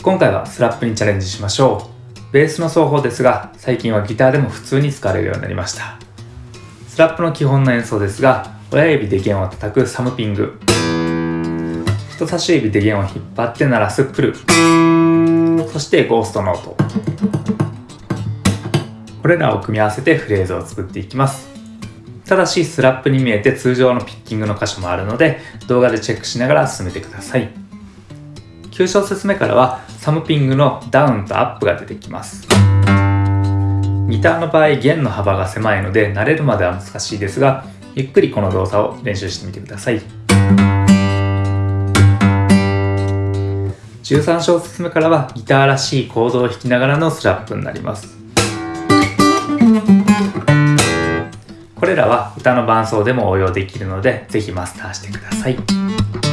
今回はスラップにチャレンジしましょう。ベースの奏法ですが最近はギターでも普通に使われるようになりました。スラップの基本の演奏ですが親指で弦を叩くサムピング。人差し指で弦を引っ張って鳴らすプル。そしてゴーストノートこれらを組み合わせてフレーズを作っていきます。ただしスラップに見えて通常のピッキングの箇所もあるので動画でチェックしながら進めてください。9小節目からはサムピングのダウンとアップが出てきます。ギターの場合弦の幅が狭いので慣れるまでは難しいですがゆっくりこの動作を練習してみてください。13小節目からはギターらしいコードを弾きながらのスラップになります。これらは歌の伴奏でも応用できるのでぜひマスターしてください。